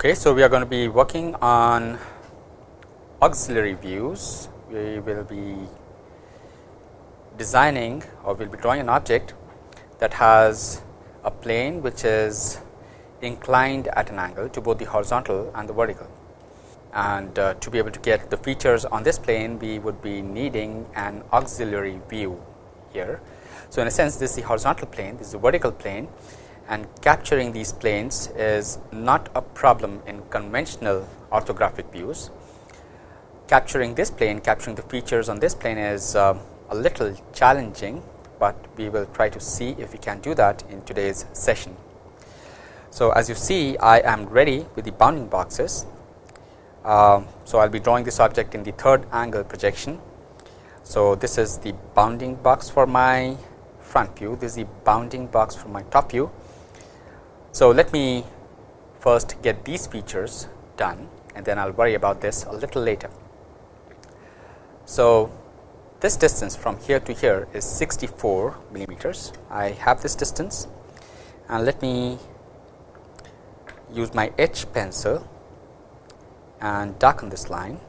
Okay, so we are going to be working on auxiliary views. We will be designing or we will be drawing an object that has a plane which is inclined at an angle to both the horizontal and the vertical. And uh, to be able to get the features on this plane, we would be needing an auxiliary view here. So, in a sense this is the horizontal plane, this is the vertical plane and capturing these planes is not a problem in conventional orthographic views. Capturing this plane, capturing the features on this plane is uh, a little challenging, but we will try to see if we can do that in today's session. So, as you see I am ready with the bounding boxes. Uh, so, I will be drawing this object in the third angle projection. So, this is the bounding box for my front view, this is the bounding box for my top view so, let me first get these features done and then I will worry about this a little later. So, this distance from here to here is 64 millimeters. I have this distance and let me use my H pencil and darken this line.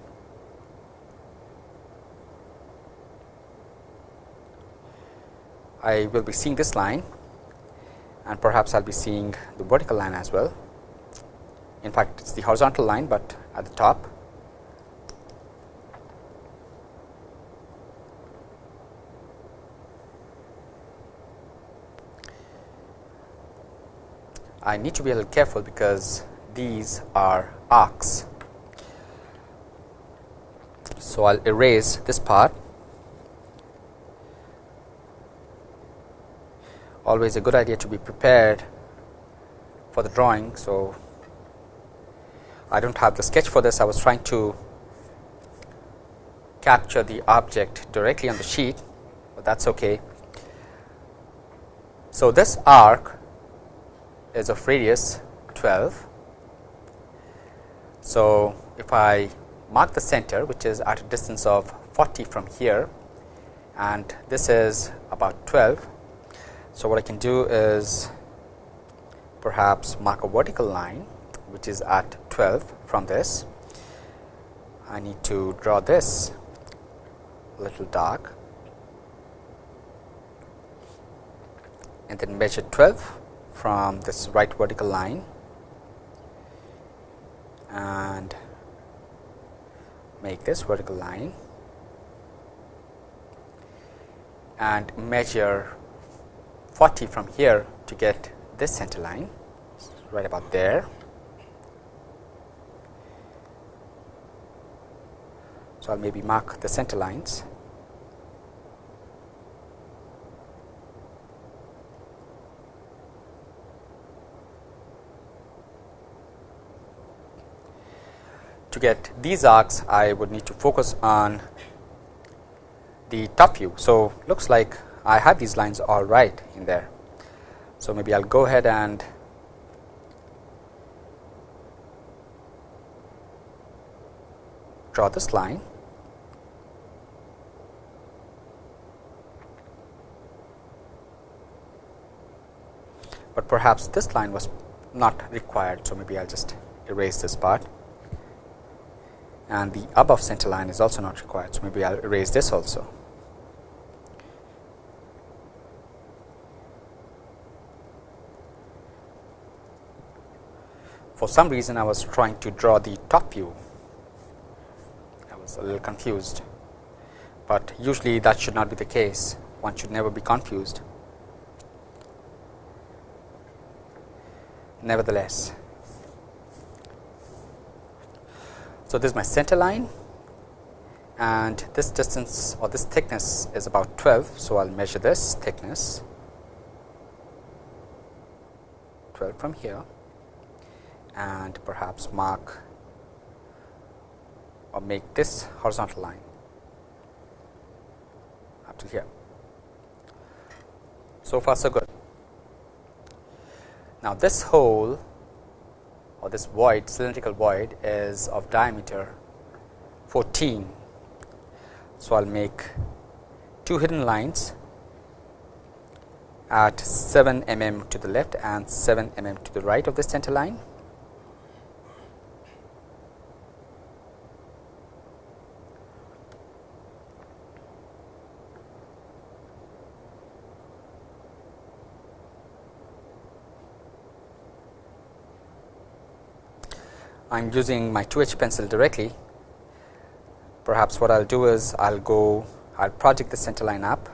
I will be seeing this line and perhaps I will be seeing the vertical line as well. In fact, it is the horizontal line, but at the top. I need to be a little careful because these are arcs. So, I will erase this part always a good idea to be prepared for the drawing. So, I do not have the sketch for this I was trying to capture the object directly on the sheet, but that is okay. So, this arc is of radius 12. So, if I mark the center which is at a distance of 40 from here and this is about 12 so, what I can do is perhaps mark a vertical line which is at 12 from this. I need to draw this little dark and then measure 12 from this right vertical line and make this vertical line and measure 40 from here to get this center line right about there. So, I will maybe mark the center lines. To get these arcs, I would need to focus on the top view. So, looks like I have these lines all right in there. So, maybe I will go ahead and draw this line but perhaps this line was not required. So, maybe I will just erase this part and the above center line is also not required. So, maybe I will erase this also. For some reason I was trying to draw the top view. I was a little confused, but usually that should not be the case. One should never be confused. Nevertheless, so this is my center line and this distance or this thickness is about 12. So, I will measure this thickness 12 from here and perhaps mark or make this horizontal line up to here. So far so good. Now, this hole or this void cylindrical void is of diameter 14. So, I will make two hidden lines at 7 mm to the left and 7 mm to the right of the center line I am using my 2H pencil directly. Perhaps what I will do is I will go I will project the center line up.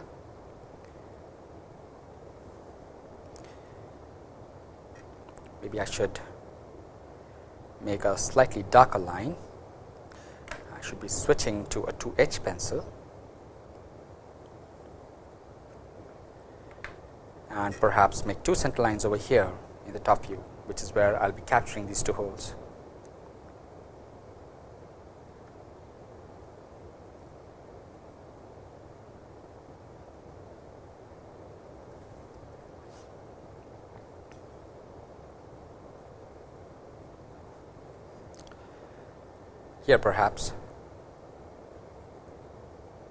Maybe I should make a slightly darker line. I should be switching to a 2H pencil. And perhaps make two center lines over here in the top view which is where I will be capturing these two holes. Here perhaps.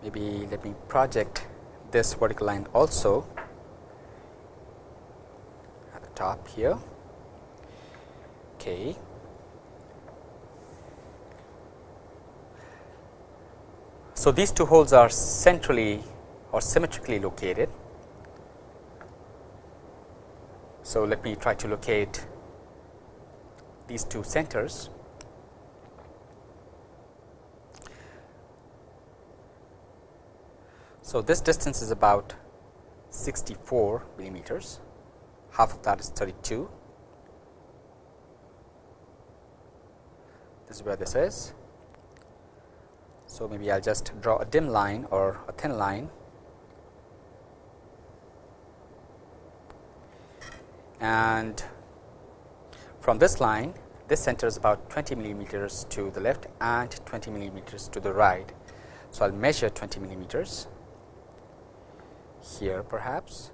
Maybe let me project this vertical line also at the top here. Okay. So these two holes are centrally or symmetrically located. So let me try to locate these two centers So, this distance is about 64 millimeters, half of that is 32. This is where this is. So, maybe I will just draw a dim line or a thin line and from this line this center is about 20 millimeters to the left and 20 millimeters to the right. So, I will measure 20 millimeters here perhaps.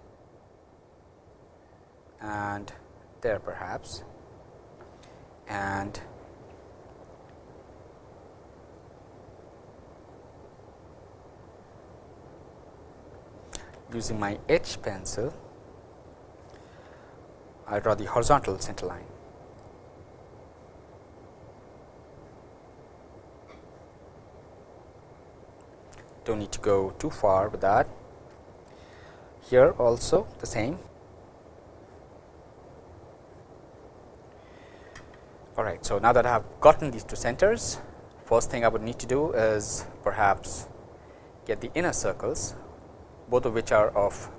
And there perhaps. And using my H pencil I draw the horizontal center line. Do not need to go too far with that here also the same. All right. So, now that I have gotten these two centers, first thing I would need to do is perhaps get the inner circles, both of which are of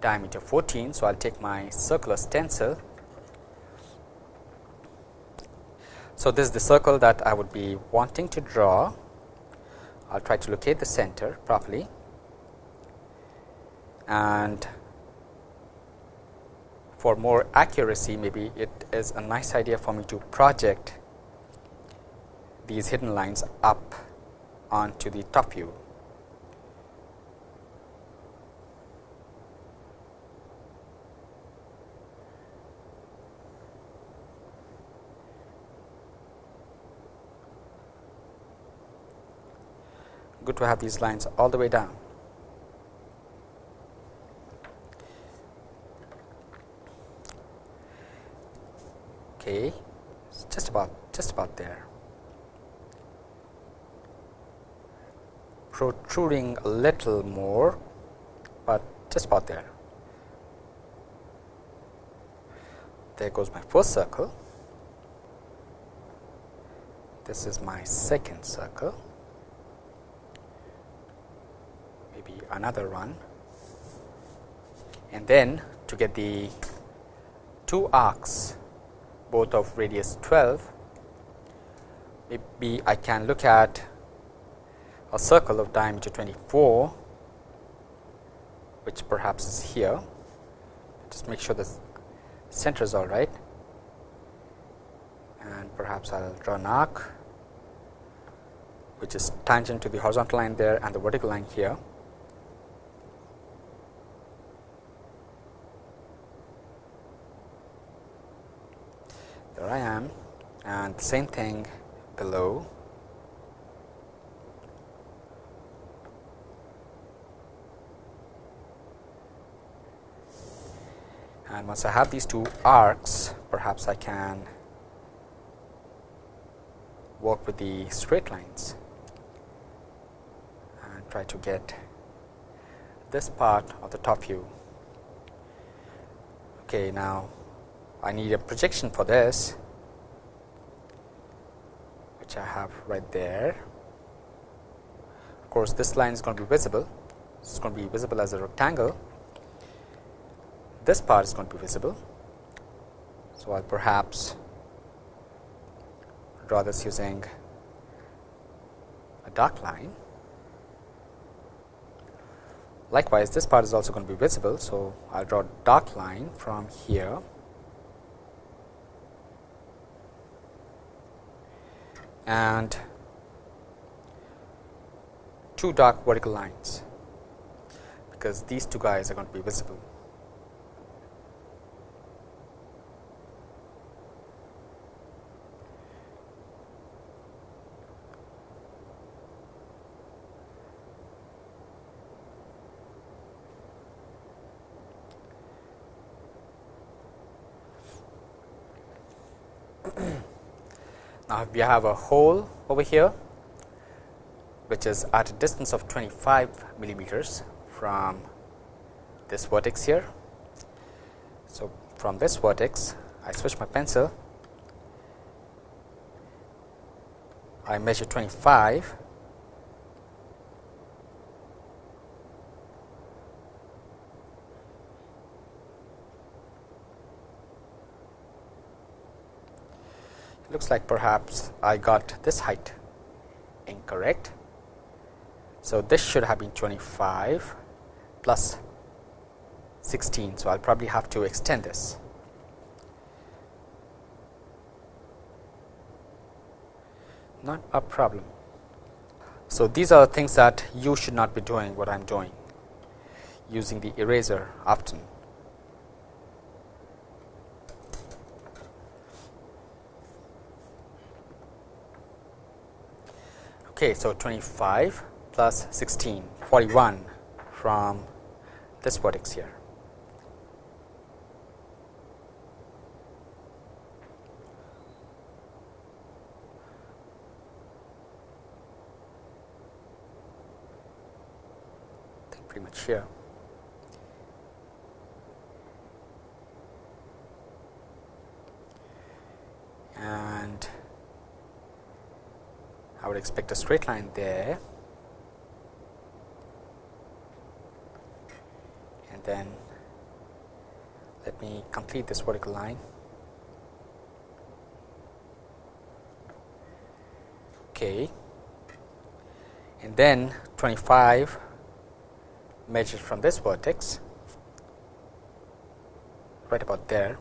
diameter 14. So, I will take my circular stencil. So, this is the circle that I would be wanting to draw. I will try to locate the center properly and for more accuracy maybe it is a nice idea for me to project these hidden lines up onto the top view. Good to have these lines all the way down. Okay. It's just about just about there. Protruding a little more but just about there. There goes my first circle. This is my second circle. Maybe another one. And then to get the two arcs both of radius 12, maybe I can look at a circle of diameter 24, which perhaps is here. Just make sure the center is all right, and perhaps I will draw an arc, which is tangent to the horizontal line there and the vertical line here. There I am and same thing below and once I have these two arcs perhaps I can work with the straight lines and try to get this part of the top view. Okay, now I need a projection for this. which I have right there. Of course, this line is going to be visible. It's going to be visible as a rectangle. This part is going to be visible. So, I will perhaps draw this using a dark line. Likewise, this part is also going to be visible. So, I will draw dark line from here and two dark vertical lines because these two guys are going to be visible. Now, we have a hole over here which is at a distance of 25 millimeters from this vertex here. So, from this vertex I switch my pencil, I measure 25 looks like perhaps I got this height incorrect. So, this should have been 25 plus 16. So, I will probably have to extend this. Not a problem. So, these are the things that you should not be doing what I am doing using the eraser often. Okay, so 25 plus 16, 41 from this vertex here. I think pretty much here. I would expect a straight line there and then let me complete this vertical line. Okay. And then 25 measured from this vertex right about there.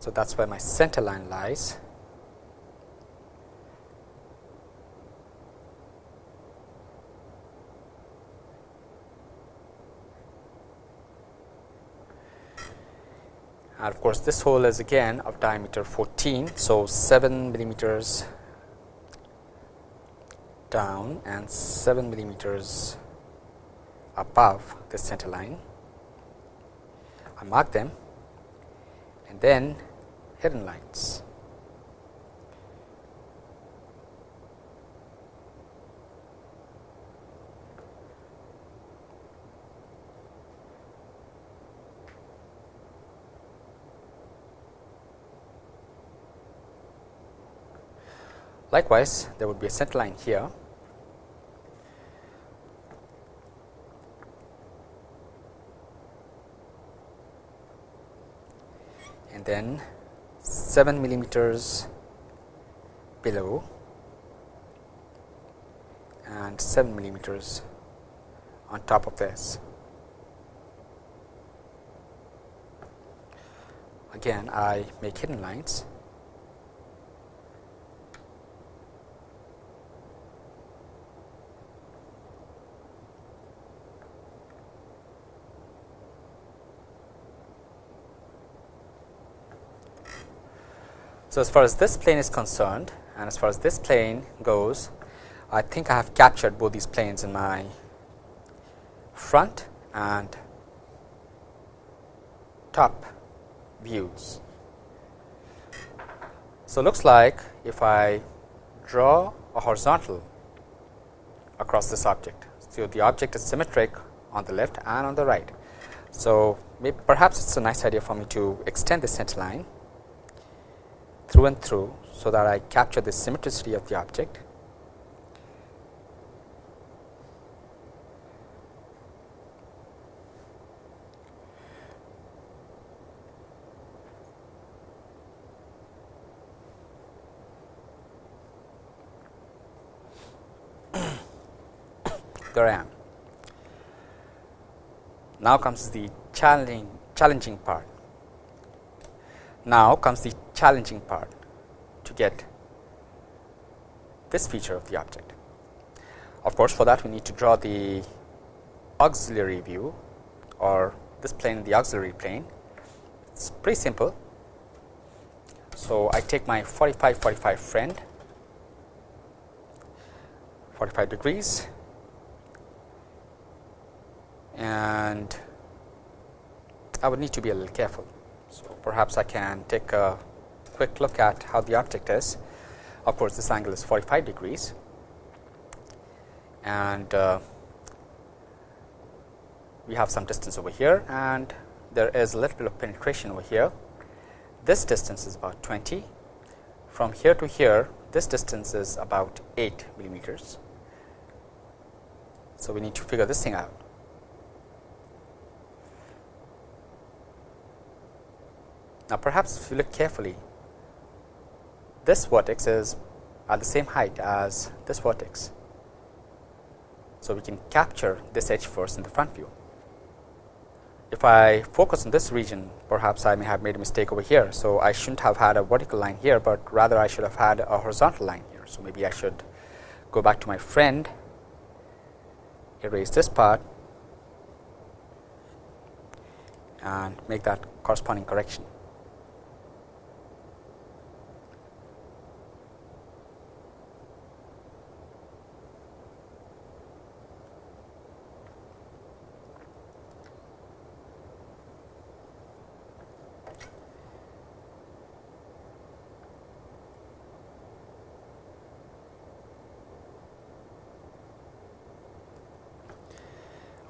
So, that is where my center line lies. And of course, this hole is again of diameter 14. So, 7 millimeters down and 7 millimeters above the center line. I mark them and then hidden lines. Likewise, there would be a center line here and then 7 millimeters below and 7 millimeters on top of this. Again, I make hidden lines So, as far as this plane is concerned and as far as this plane goes, I think I have captured both these planes in my front and top views. So, looks like if I draw a horizontal across this object. So, the object is symmetric on the left and on the right. So, perhaps it is a nice idea for me to extend the center line through and through. So, that I capture the symmetricity of the object there I am. Now comes the challenging challenging part. Now comes the challenging part to get this feature of the object. Of course, for that we need to draw the auxiliary view or this plane the auxiliary plane. It is pretty simple. So, I take my 45 45 friend 45 degrees and I would need to be a little careful. So, perhaps I can take a quick look at how the object is. Of course, this angle is 45 degrees and uh, we have some distance over here and there is a little bit of penetration over here. This distance is about 20. From here to here, this distance is about 8 millimeters. So, we need to figure this thing out. Now, perhaps if you look carefully, this vertex is at the same height as this vertex. So, we can capture this edge first in the front view. If I focus on this region, perhaps I may have made a mistake over here. So, I should not have had a vertical line here, but rather I should have had a horizontal line here. So, maybe I should go back to my friend, erase this part and make that corresponding correction.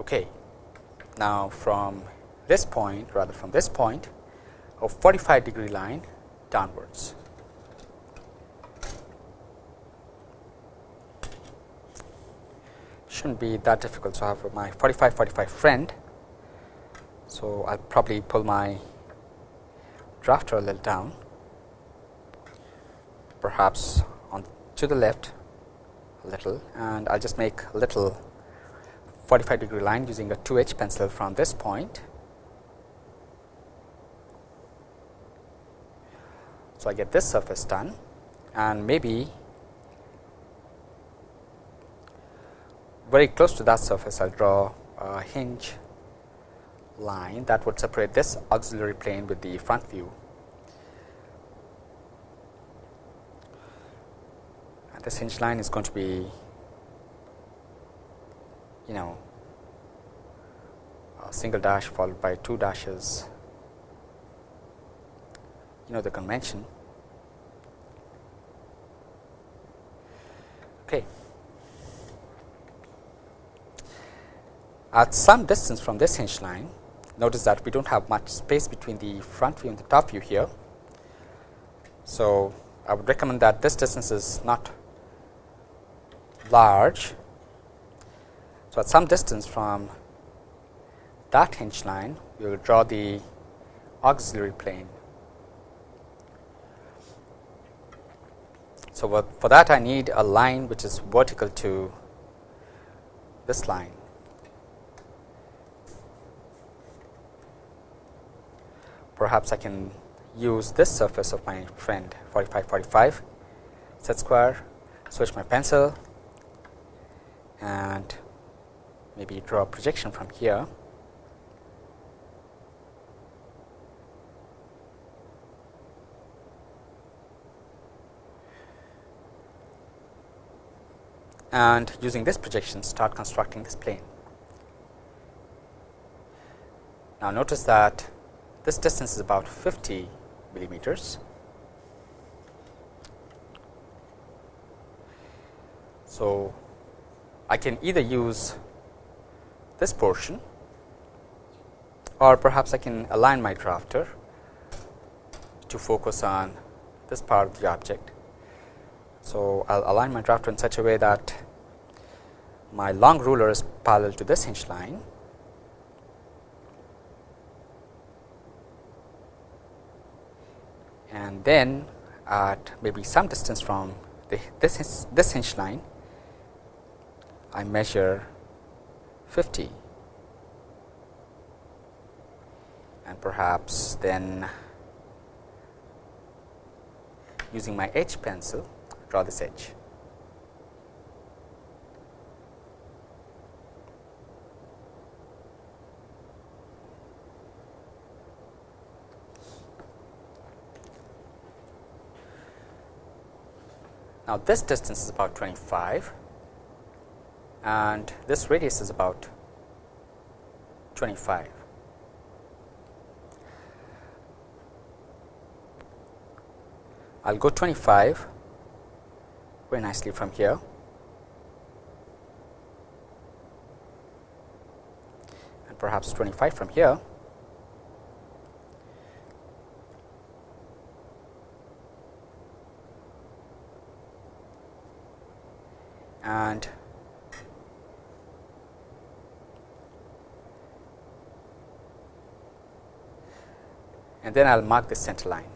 Okay. Now, from this point rather from this point a 45 degree line downwards. Should not be that difficult. So, I have my 45 45 friend. So, I will probably pull my drafter a little down perhaps on to the left a little and I will just make a little 45 degree line using a 2 H pencil from this point. So, I get this surface done and maybe very close to that surface I will draw a hinge line that would separate this auxiliary plane with the front view. And this hinge line is going to be you know a single dash followed by two dashes. You know the convention. Okay. At some distance from this hinge line notice that we do not have much space between the front view and the top view here. So I would recommend that this distance is not large so, at some distance from that hinge line, we will draw the auxiliary plane. So, for that I need a line which is vertical to this line. Perhaps I can use this surface of my friend 45 45 set square, switch my pencil and maybe draw a projection from here. and using this projection start constructing this plane. Now, notice that this distance is about 50 millimeters. So, I can either use this portion or perhaps I can align my drafter to focus on this part of the object. So, I will align my drafter in such a way that my long ruler is parallel to this hinge line and then at maybe some distance from the, this, this hinge line I measure 50 and perhaps then using my H pencil draw this edge. Now, this distance is about 25 and this radius is about 25. I will go 25 very nicely from here. and perhaps 25 from here. and and then I will mark the center line.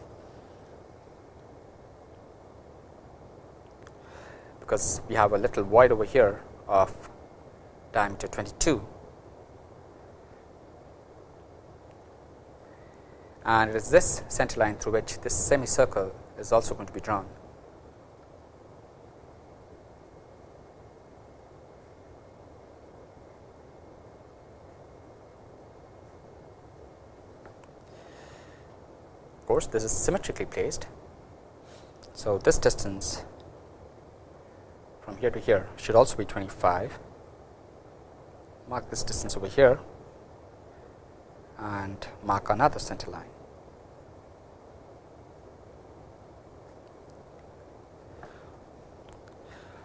because we have a little void over here of diameter 22 and it is this center line through which this semicircle is also going to be drawn. Of course, this is symmetrically placed. So, this distance from here to here should also be 25. Mark this distance over here and mark another center line.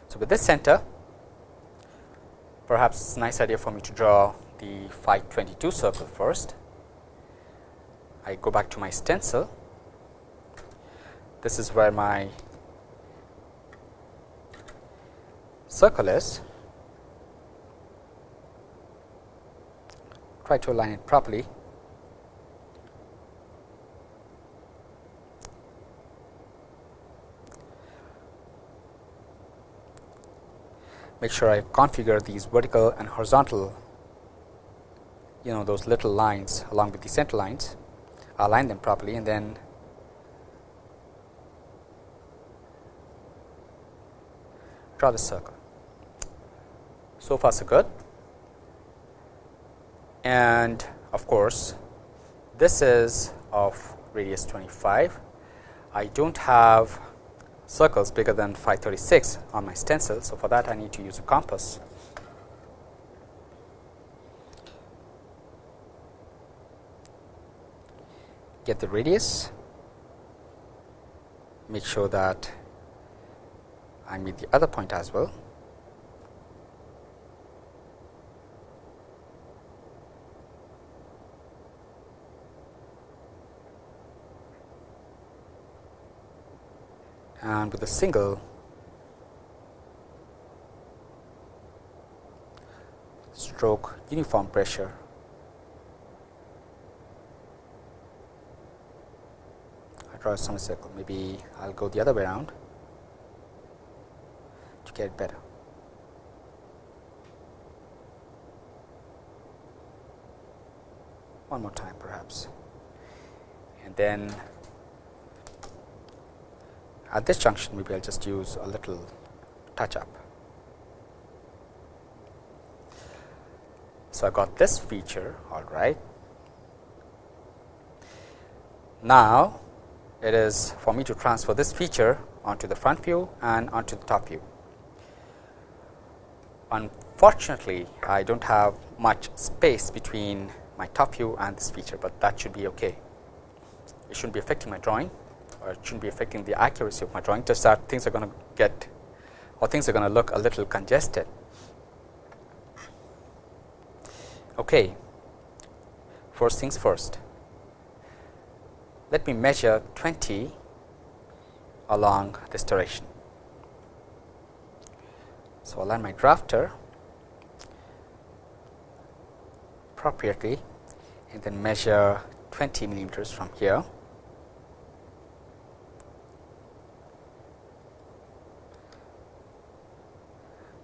So, with this center perhaps it is a nice idea for me to draw the phi 22 circle first. I go back to my stencil. This is where my circle is, try to align it properly. Make sure I configure these vertical and horizontal, you know those little lines along with the center lines, align them properly and then draw the circle. So far so good and of course, this is of radius 25. I do not have circles bigger than 536 on my stencil. So, for that I need to use a compass. Get the radius, make sure that I meet the other point as well. and with a single stroke uniform pressure I draw a semicircle maybe I will go the other way around to get better. One more time perhaps and then at this junction maybe I will just use a little touch up. So, I got this feature all right. Now, it is for me to transfer this feature onto the front view and onto the top view. Unfortunately, I do not have much space between my top view and this feature, but that should be okay. It should not be affecting my drawing or it shouldn't be affecting the accuracy of my drawing just that things are going to get or things are going to look a little congested. Okay. First things first, let me measure 20 along this direction. So, align my drafter appropriately and then measure 20 millimeters from here.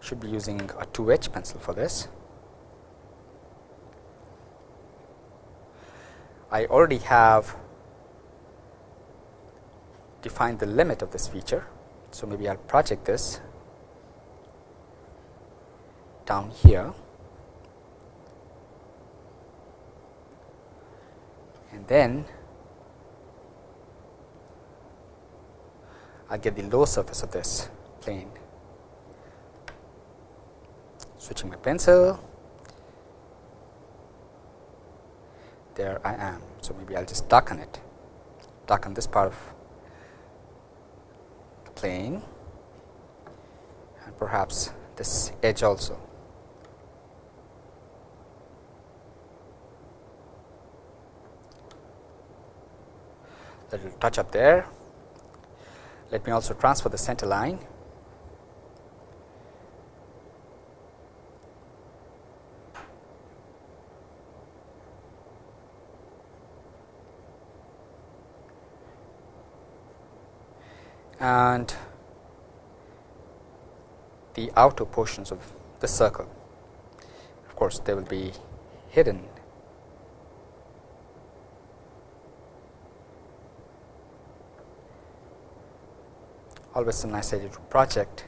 Should be using a 2 H pencil for this. I already have defined the limit of this feature. So, maybe I will project this down here and then I get the low surface of this plane. Switching my pencil, there I am. So, maybe I will just darken it, darken this part of plane and perhaps this edge also. little touch up there. Let me also transfer the center line. And the outer portions of the circle. Of course, they will be hidden. Always a nice idea to project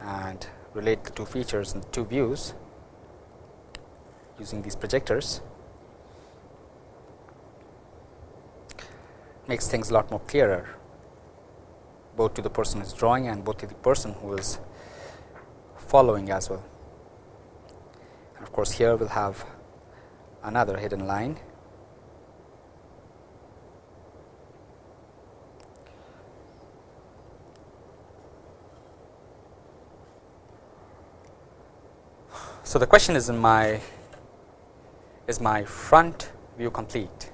and relate the two features and two views using these projectors. Makes things a lot more clearer both to the person who is drawing and both to the person who is following as well. And of course, here we will have another hidden line So, the question is in my is my front view complete.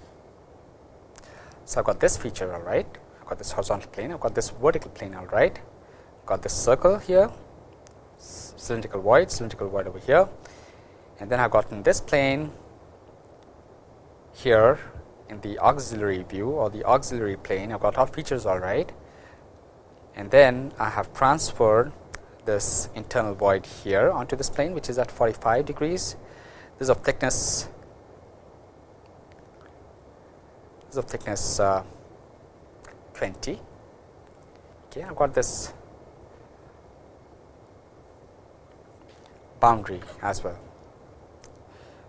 So, I have got this feature all right, I have got this horizontal plane, I have got this vertical plane all right, I've got this circle here, cylindrical void, cylindrical void over here. And then I have gotten this plane here in the auxiliary view or the auxiliary plane, I have got all features all right? And then I have transferred this internal void here onto this plane which is at 45 degrees. This is of thickness this is of thickness uh, 20. Okay, I've got this boundary as well.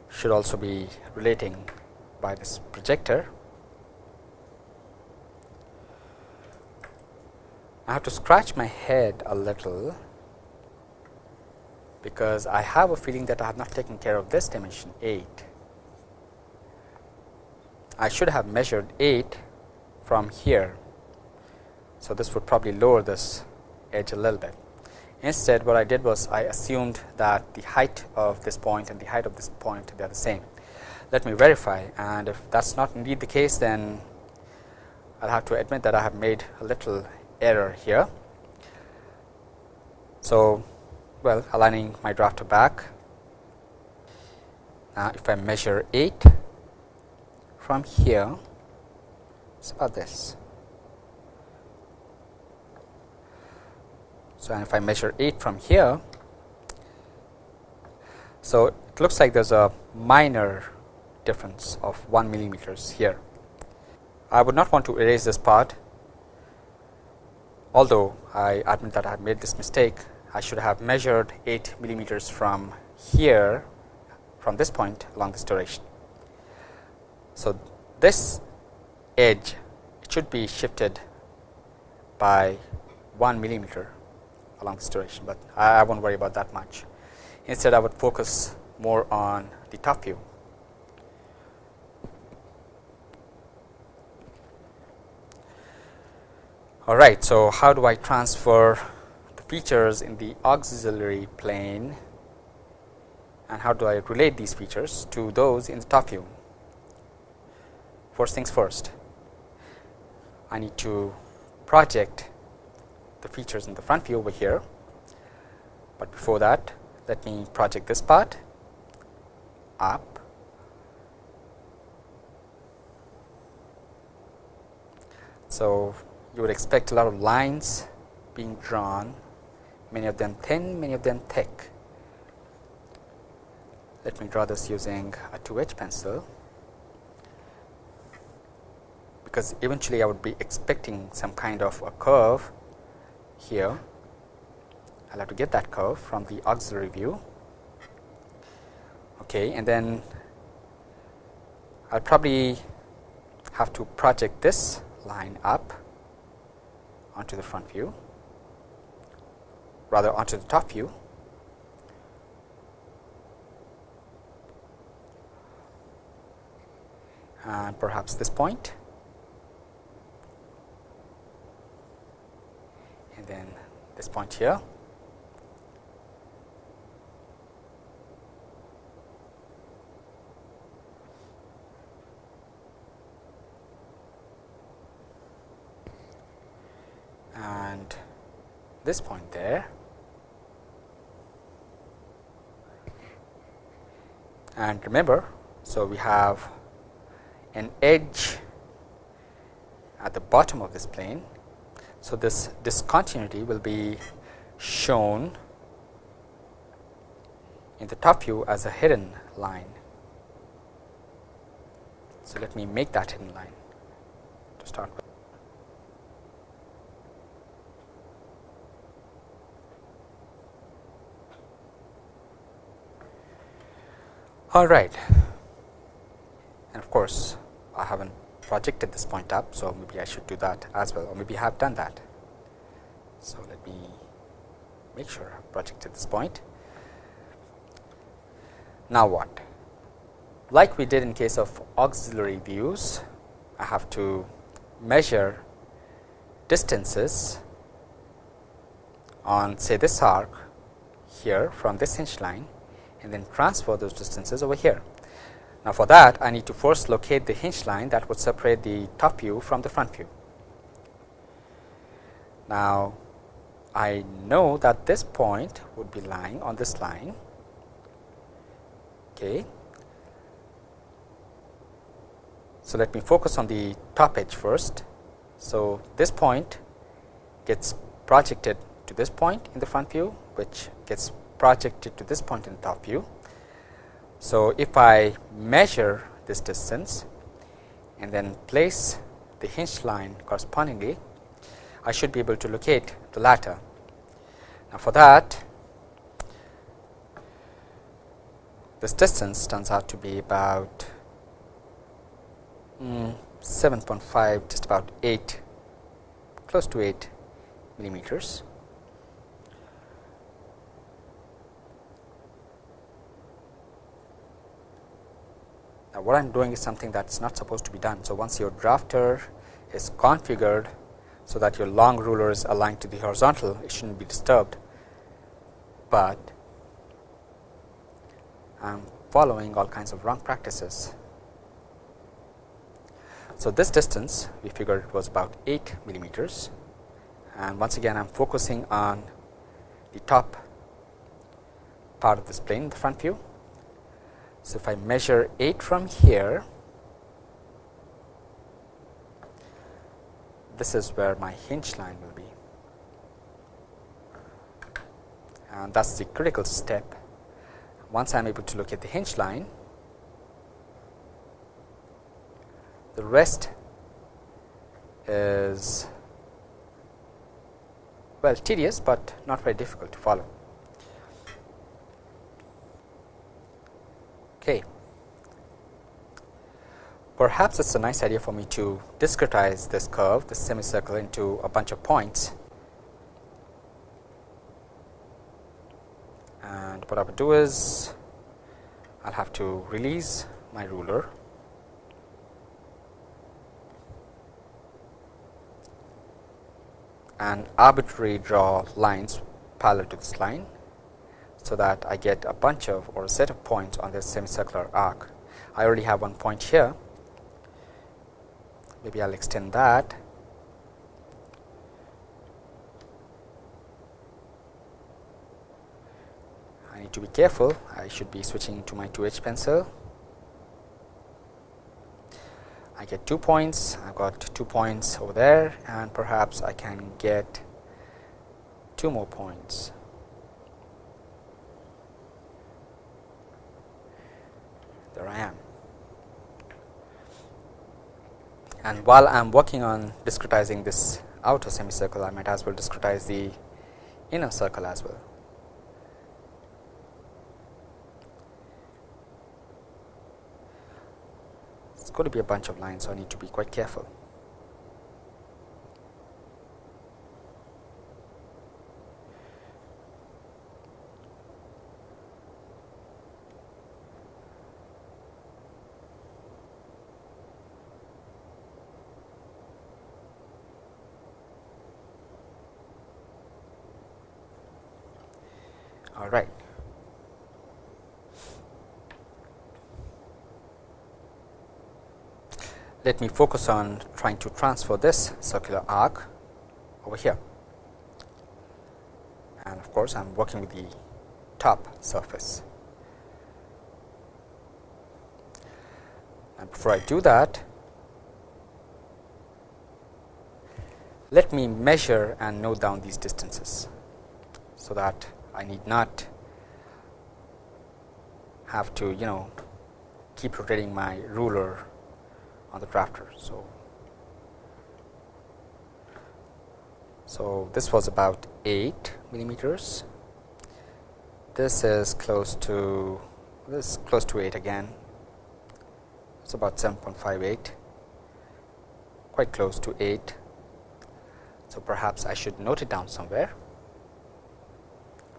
Should also be relating by this projector. I have to scratch my head a little because I have a feeling that I have not taken care of this dimension 8. I should have measured 8 from here. So, this would probably lower this edge a little bit. Instead, what I did was I assumed that the height of this point and the height of this point they are the same. Let me verify and if that is not indeed the case then I will have to admit that I have made a little error here. So, well aligning my drafter back. Now, if I measure 8 from here, it's about this. So, and if I measure 8 from here, so it looks like there is a minor difference of 1 millimeters here. I would not want to erase this part, although I admit that I have made this mistake I should have measured 8 millimeters from here from this point along this direction. So, this edge should be shifted by 1 millimeter along this direction, but I, I will not worry about that much. Instead, I would focus more on the top view. All right. So, how do I transfer the features in the auxiliary plane and how do I relate these features to those in the top view. First things first, I need to project the features in the front view over here, but before that let me project this part up So, you would expect a lot of lines being drawn many of them thin many of them thick. Let me draw this using a 2H pencil because eventually I would be expecting some kind of a curve here. I will have to get that curve from the auxiliary view. Okay, and then I will probably have to project this line up onto the front view rather onto the top view. And perhaps this point then this point here. And this point there. And remember so we have an edge at the bottom of this plane so this discontinuity will be shown in the top view as a hidden line so let me make that hidden line to start with All right. And of course, I haven't projected this point up. So, maybe I should do that as well or maybe I have done that. So, let me make sure I have projected this point. Now, what? Like we did in case of auxiliary views, I have to measure distances on say this arc here from this hinge line and then transfer those distances over here. Now, for that I need to first locate the hinge line that would separate the top view from the front view. Now, I know that this point would be lying on this line. Okay. So, let me focus on the top edge first. So, this point gets projected to this point in the front view which gets projected to this point in the top view. So, if I measure this distance and then place the hinge line correspondingly, I should be able to locate the latter. Now, for that this distance turns out to be about mm, 7.5 just about 8 close to 8 millimeters. Now, what I am doing is something that is not supposed to be done. So, once your drafter is configured, so that your long ruler is aligned to the horizontal, it should not be disturbed, but I am following all kinds of wrong practices. So, this distance we figured it was about 8 millimeters and once again I am focusing on the top part of this plane the front view so, if I measure 8 from here, this is where my hinge line will be and that is the critical step. Once I am able to look at the hinge line, the rest is well tedious, but not very difficult to follow. Okay. Perhaps it's a nice idea for me to discretize this curve, this semicircle into a bunch of points. And what I would do is I'll have to release my ruler and arbitrarily draw lines parallel to this line so that I get a bunch of or a set of points on this semicircular arc. I already have one point here, maybe I will extend that. I need to be careful, I should be switching to my 2H pencil. I get two points, I've got two points over there and perhaps I can get two more points. There I am. And while I am working on discretizing this outer semicircle, I might as well discretize the inner circle as well. It's going to be a bunch of lines, so I need to be quite careful. All right. Let me focus on trying to transfer this circular arc over here. And of course, I am working with the top surface. And before I do that, let me measure and note down these distances, so that I need not have to you know keep rotating my ruler on the drafter. So, so this was about 8 millimeters. This is close to this is close to 8 again. It's about 7.58, quite close to 8. So perhaps I should note it down somewhere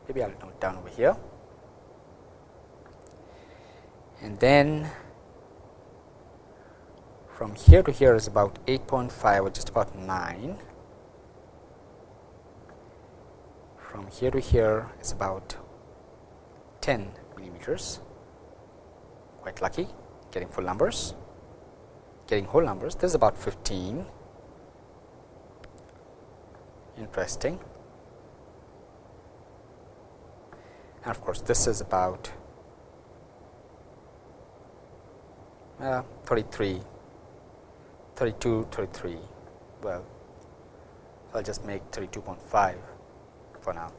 maybe I will note down over here and then from here to here is about 8.5 or just about 9 from here to here is about 10 millimeters. Quite lucky getting full numbers. Getting whole numbers this is about 15 interesting. And of course, this is about uh, 33, 32, 33. Well, I'll just make 32.5 for now.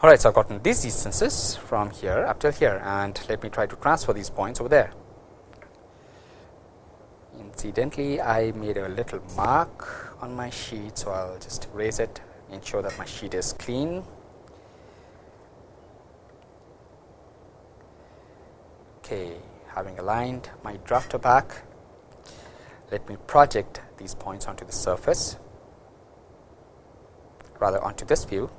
All right, so I've gotten these distances from here up till here, and let me try to transfer these points over there. Incidentally, I made a little mark on my sheet, so I'll just erase it, ensure that my sheet is clean. Okay, having aligned my drafter back, let me project these points onto the surface, rather onto this view.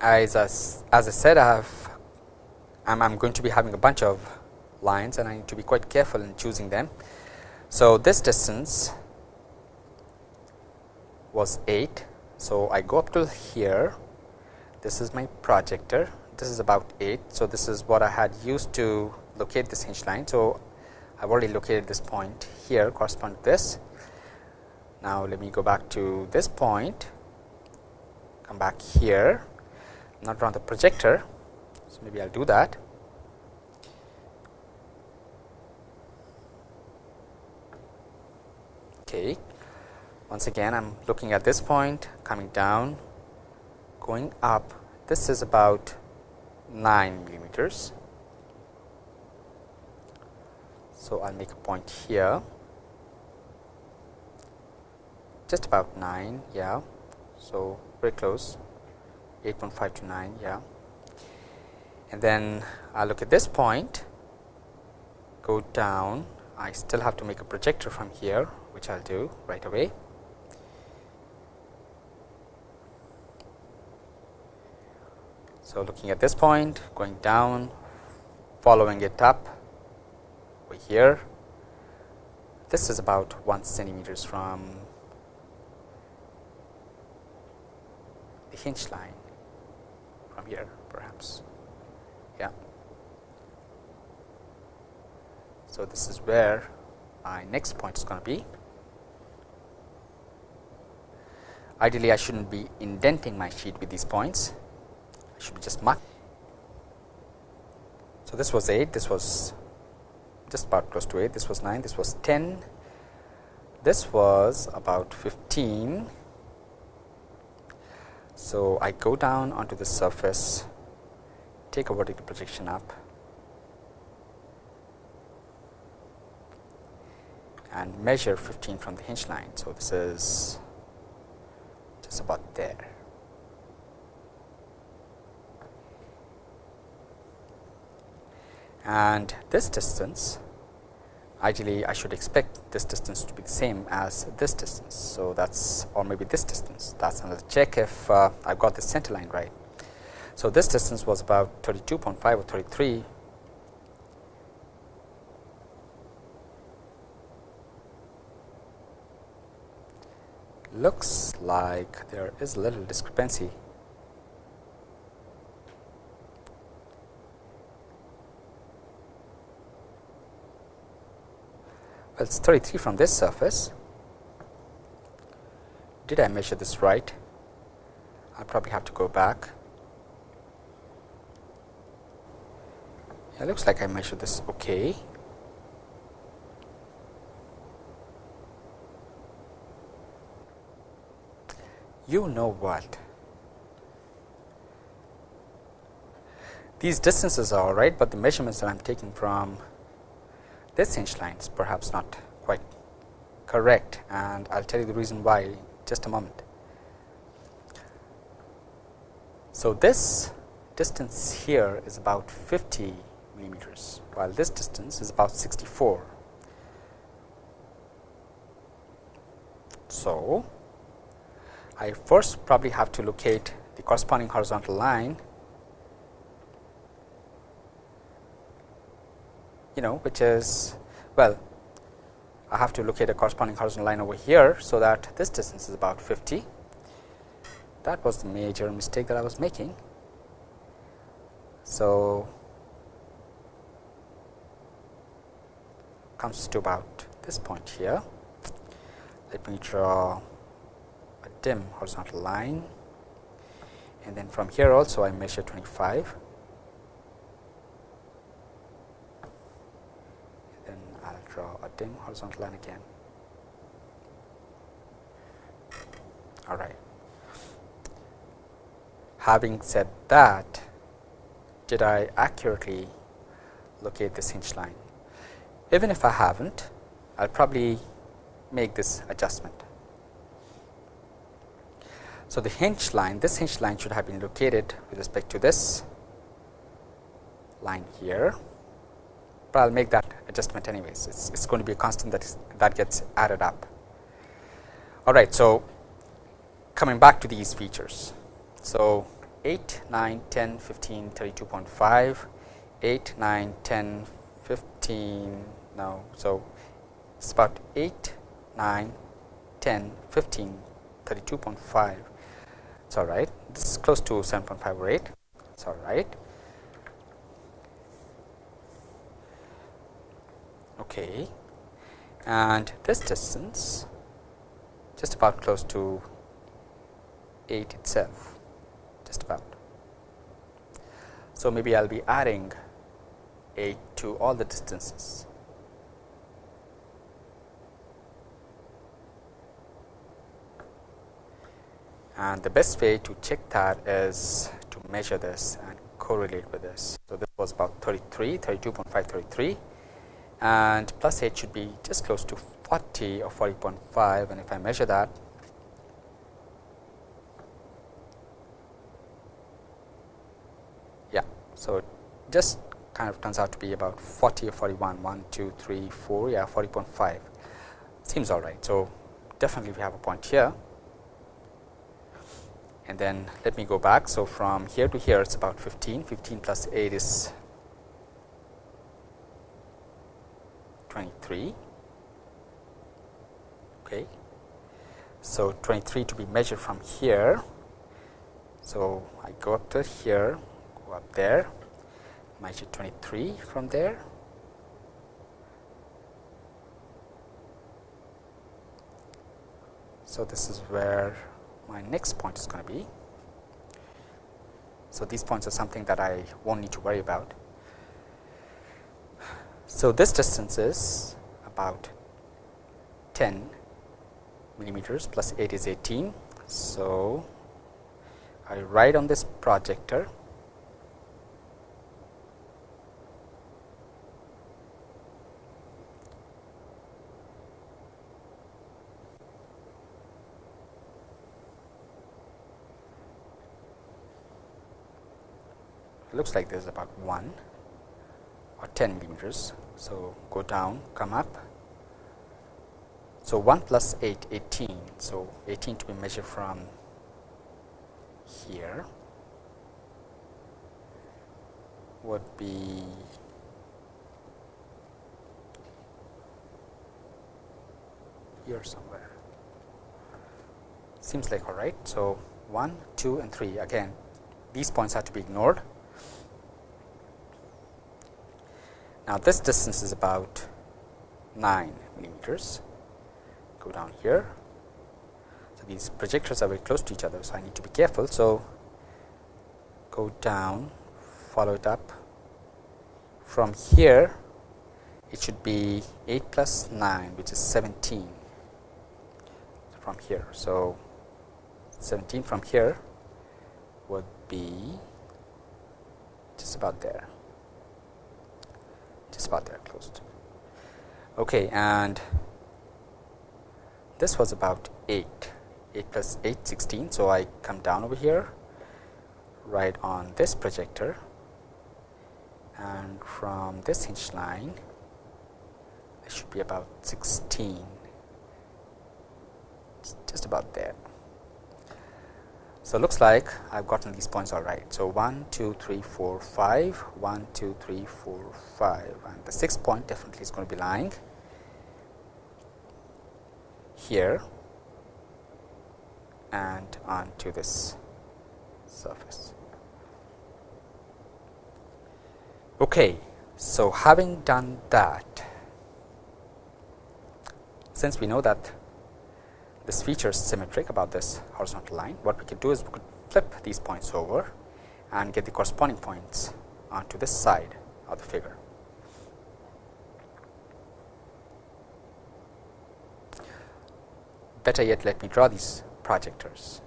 as, as, as I said I have I'm, going to be having a bunch of lines and I need to be quite careful in choosing them. So, this distance was 8. So, I go up to here this is my projector this is about 8. So, this is what I had used to locate this hinge line. So, I have already located this point here correspond to this. Now, let me go back to this point come back here not run the projector. Maybe I will do that. Okay. Once again I am looking at this point coming down going up this is about 9 millimeters. So, I will make a point here just about 9 yeah. So, very close 8.5 to 9 yeah and then I look at this point go down I still have to make a projector from here which I will do right away. So, looking at this point going down following it up over here this is about 1 centimeters from the hinge line from here perhaps. Yeah. So, this is where my next point is going to be. Ideally, I should not be indenting my sheet with these points, I should be just mark. So, this was 8, this was just about close to 8, this was 9, this was 10, this was about 15. So, I go down onto the surface, take a vertical projection up and measure 15 from the hinge line. So, this is just about there. And this distance ideally I should expect this distance to be the same as this distance. So, that is or maybe this distance that is another check if uh, I have got the center line right. So, this distance was about 32.5 or 33 looks like there is a little discrepancy well, it is 33 from this surface. Did I measure this right? I probably have to go back. It looks like I measured this okay. You know what? These distances are all right, but the measurements that I am taking from this hinge line is perhaps not quite correct and I will tell you the reason why just a moment. So, this distance here is about 50 millimeters, while this distance is about 64. So, I first probably have to locate the corresponding horizontal line you know which is well I have to locate a corresponding horizontal line over here. So, that this distance is about 50 that was the major mistake that I was making. So, comes to about this point here. Let me draw dim horizontal line and then from here also I measure 25 then I will draw a dim horizontal line again. All right. Having said that, did I accurately locate this hinge line? Even if I haven't, I'll probably make this adjustment. So, the hinge line, this hinge line should have been located with respect to this line here but I will make that adjustment anyways. It's, it's going to be a constant that is that gets added up. All right, so coming back to these features. So 8, 9, 10, 15, 32.5, 8, 9, 10, 15, no, so it's about 8, 9, 10, 15, 32.5. It's all right. This is close to 7.5 or 8. It's all right. okay and this distance just about close to 8 itself just about. So, maybe I will be adding 8 to all the distances. And the best way to check that is to measure this and correlate with this. So, this was about 33, 32.5, 33 and plus h should be just close to 40 or 40.5 and if I measure that yeah so it just kind of turns out to be about 40 or 41 1 2 3 4 yeah 40.5 seems all right. So definitely we have a point here and then let me go back. So from here to here it's about 15 15 plus 8 is 23 okay. So 23 to be measured from here. So, I go up to here, go up there, measure 23 from there. So, this is where my next point is going to be. So, these points are something that I won't need to worry about. So, this distance is about 10 millimeters plus 8 is 18. So, I write on this projector looks like this is about 1 or 10 millimeters. So, go down come up. So, 1 plus 8 18. So, 18 to be measured from here would be here somewhere seems like all right. So, 1, 2 and 3 again these points have to be ignored. Now, this distance is about 9 millimeters go down here so, these projectors are very close to each other. So, I need to be careful. So, go down follow it up from here it should be 8 plus 9 which is 17 from here. So, 17 from here would be just about there just about there closed. Okay, and this was about 8 8 plus 8 16. So, I come down over here right on this projector and from this hinge line it should be about 16 just about there. So, looks like I have gotten these points all right. So, 1, 2, 3, 4, 5, 1, 2, 3, 4, 5 and the sixth point definitely is going to be lying here and onto this surface. Okay, so having done that, since we know that this feature is symmetric about this horizontal line, what we could do is we could flip these points over and get the corresponding points onto this side of the figure. Better yet, let me draw these projectors.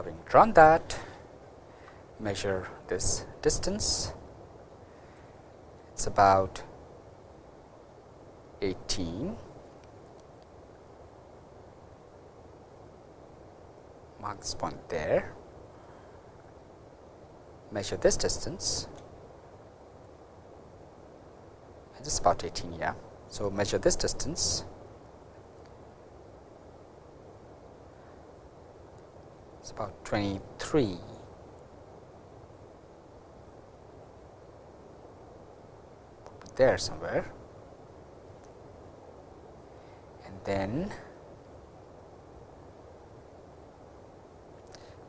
Having drawn that, measure this distance. It is about 18 mark this point there, measure this distance it's about 18 yeah. So, measure this distance it's about 23 there somewhere. And then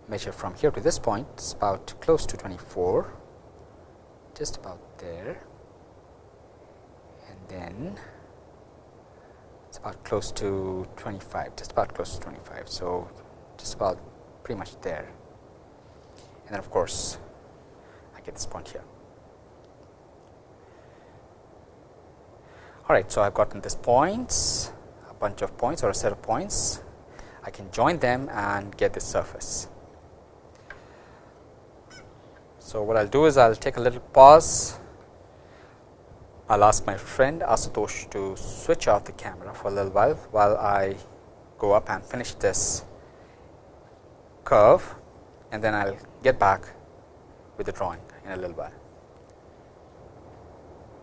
measure from here to this point. It is about close to 24 just about there. And then it's about close to 25 just about close to 25 so just about pretty much there. And then of course I get this point here. All right so I've gotten this points a bunch of points or a set of points. I can join them and get this surface. So, what I will do is I will take a little pause. I will ask my friend Asutosh to switch off the camera for a little while, while I go up and finish this curve and then I will get back with the drawing in a little while.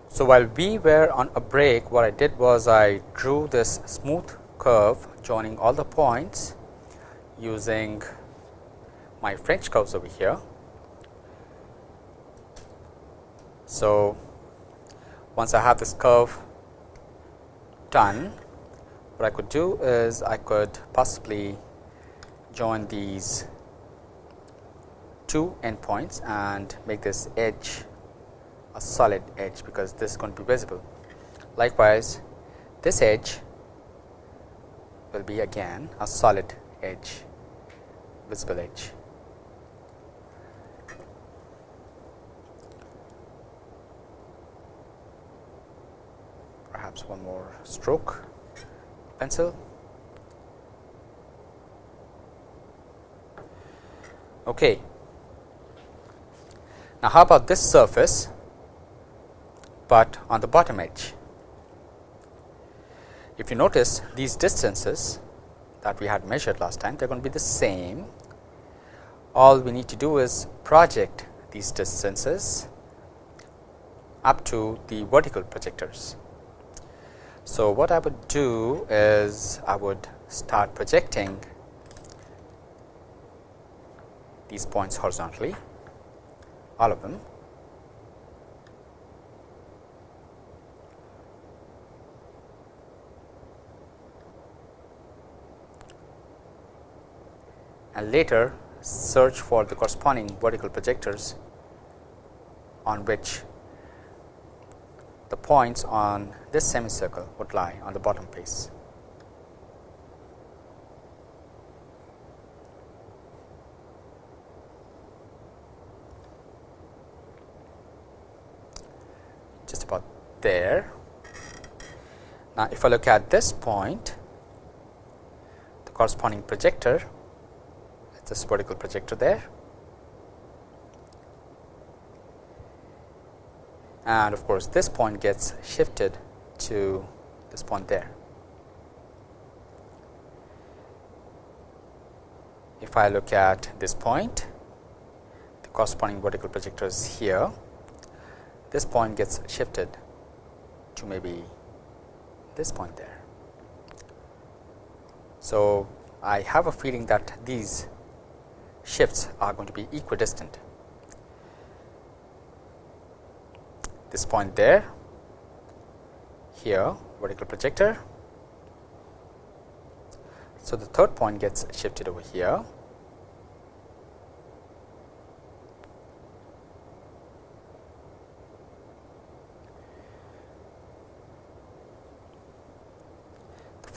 So, while we were on a break what I did was I drew this smooth curve joining all the points using my French curves over here. So, once I have this curve done, what I could do is I could possibly join these two endpoints and make this edge a solid edge because this is going to be visible. Likewise, this edge will be again a solid edge, visible edge. Perhaps one more stroke pencil. Okay. Now, how about this surface, but on the bottom edge? If you notice these distances that we had measured last time, they are going to be the same. All we need to do is project these distances up to the vertical projectors. So, what I would do is I would start projecting these points horizontally, all of them and later search for the corresponding vertical projectors on which the points on this semicircle would lie on the bottom face. Just about there. Now, if I look at this point, the corresponding projector this vertical projector there and of course, this point gets shifted to this point there. If I look at this point, the corresponding vertical projector is here, this point gets shifted to maybe this point there. So, I have a feeling that these shifts are going to be equidistant. This point there, here vertical projector. So, the third point gets shifted over here.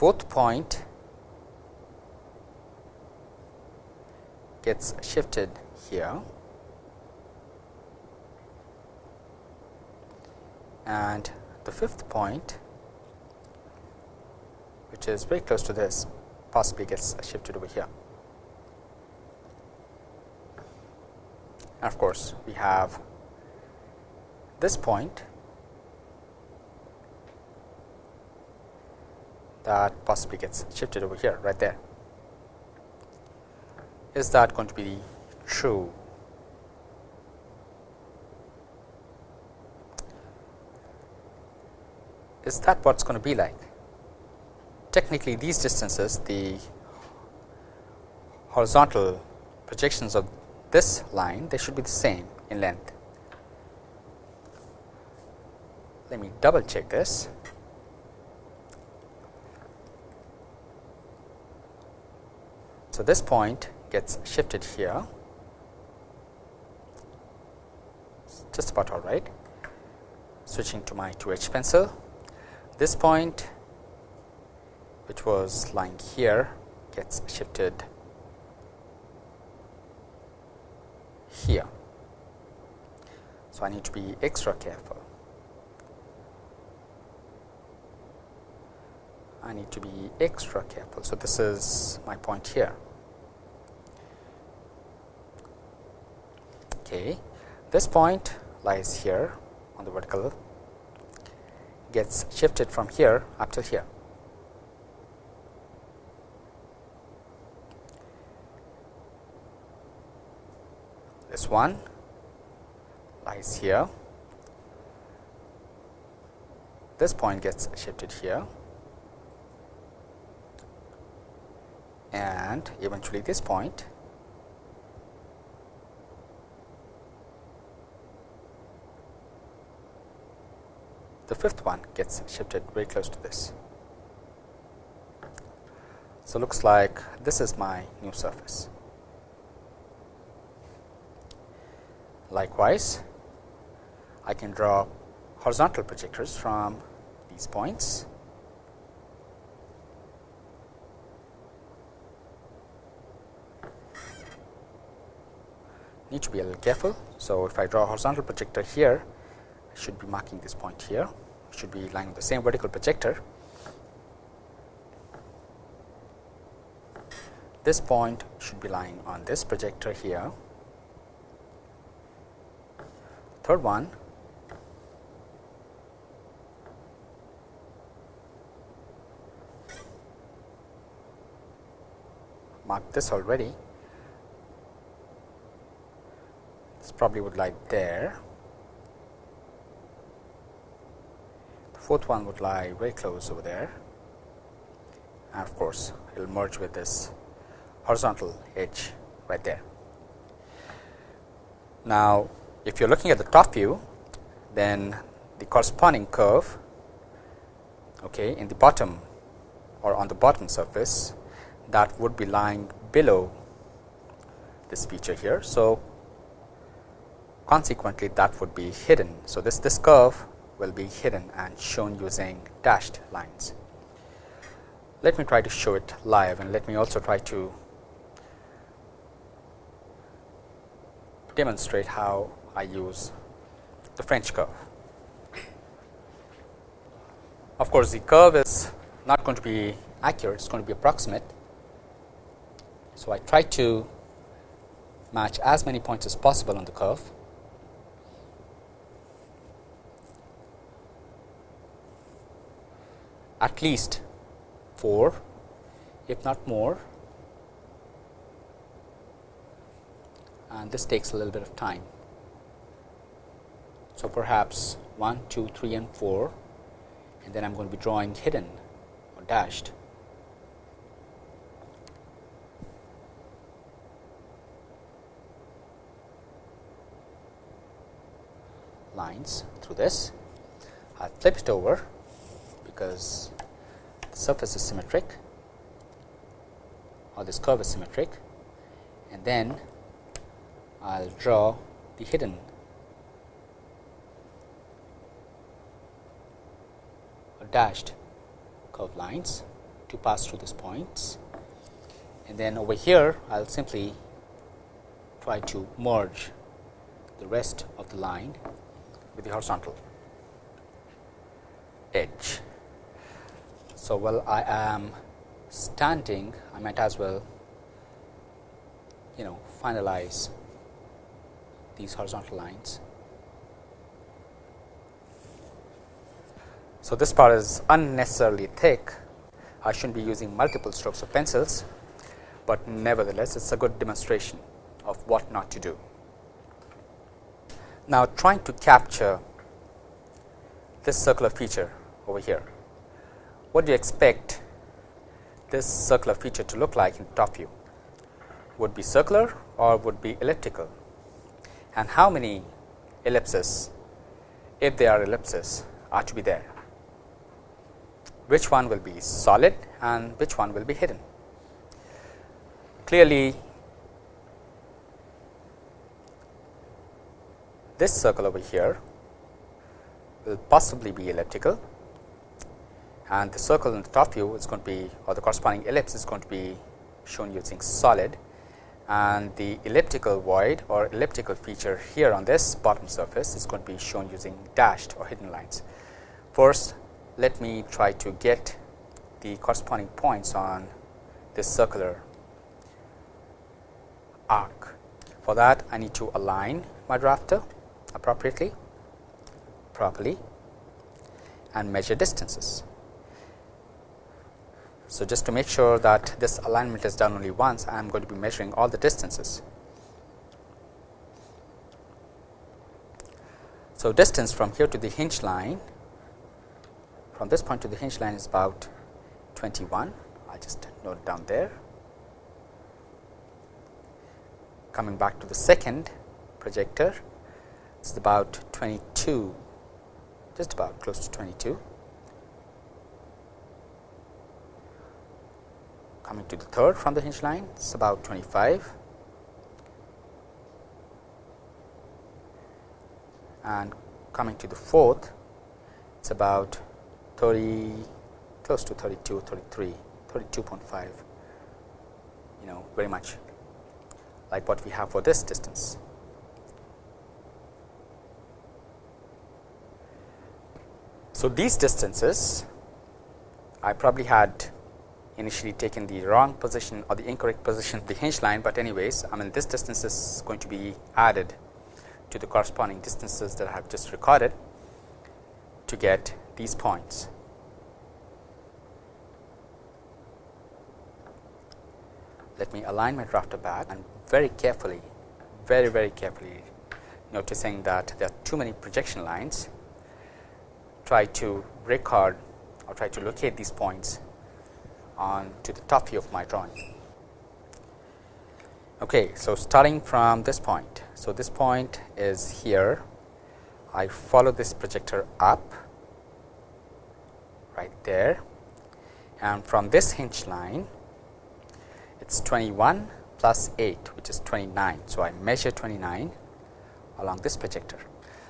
Fourth point gets shifted here and the fifth point which is very close to this possibly gets shifted over here. And of course, we have this point that possibly gets shifted over here right there is that going to be true? Is that what it's going to be like? Technically, these distances, the horizontal projections of this line, they should be the same in length. Let me double check this. So, this point gets shifted here just about all right. Switching to my 2H pencil, this point which was lying here gets shifted here. So, I need to be extra careful. I need to be extra careful. So, this is my point here. Okay. This point lies here on the vertical gets shifted from here up to here. This one lies here. This point gets shifted here and eventually this point the fifth one gets shifted very close to this. So, looks like this is my new surface. Likewise, I can draw horizontal projectors from these points. Need to be a little careful. So, if I draw a horizontal projector here, Should be marking this point here, should be lying on the same vertical projector. This point should be lying on this projector here. Third one marked this already. This probably would lie there. Fourth one would lie very close over there. And of course, it will merge with this horizontal edge right there. Now, if you are looking at the top view, then the corresponding curve okay, in the bottom or on the bottom surface that would be lying below this feature here. So, consequently that would be hidden. So, this, this curve will be hidden and shown using dashed lines. Let me try to show it live and let me also try to demonstrate how I use the French curve. Of course, the curve is not going to be accurate, it is going to be approximate. So, I try to match as many points as possible on the curve. At least 4, if not more and this takes a little bit of time. So, perhaps 1, 2, 3 and 4 and then I am going to be drawing hidden or dashed. lines through this. I flip it over because the surface is symmetric or this curve is symmetric and then I will draw the hidden or dashed curved lines to pass through these points and then over here I will simply try to merge the rest of the line with the horizontal edge. So, while I am standing I might as well you know finalize these horizontal lines. So, this part is unnecessarily thick I should not be using multiple strokes of pencils, but nevertheless it is a good demonstration of what not to do. Now, trying to capture this circular feature over here, what do you expect this circular feature to look like in top view? Would be circular or would be elliptical? and how many ellipses if they are ellipses are to be there which one will be solid and which one will be hidden. Clearly, this circle over here will possibly be elliptical and the circle in the top view is going to be or the corresponding ellipse is going to be shown using solid and the elliptical void or elliptical feature here on this bottom surface is going to be shown using dashed or hidden lines. First, let me try to get the corresponding points on this circular arc. For that, I need to align my drafter appropriately, properly and measure distances. So, just to make sure that this alignment is done only once, I am going to be measuring all the distances. So, distance from here to the hinge line, from this point to the hinge line is about 21. I just note down there. Coming back to the second projector, it is about 22 just about close to 22. Coming to the third from the hinge line, it's about 25. And coming to the fourth, it's about 30, close to 32, 33, 32.5, you know, very much like what we have for this distance. So, these distances I probably had initially taken the wrong position or the incorrect position of the hinge line, but anyways I mean this distance is going to be added to the corresponding distances that I have just recorded to get these points. Let me align my drafter back and very carefully, very very carefully noticing that there are too many projection lines try to record or try to locate these points on to the top view of my drawing. Okay, so starting from this point. So, this point is here. I follow this projector up right there and from this hinge line it is 21 plus 8 which is 29. So, I measure 29 along this projector.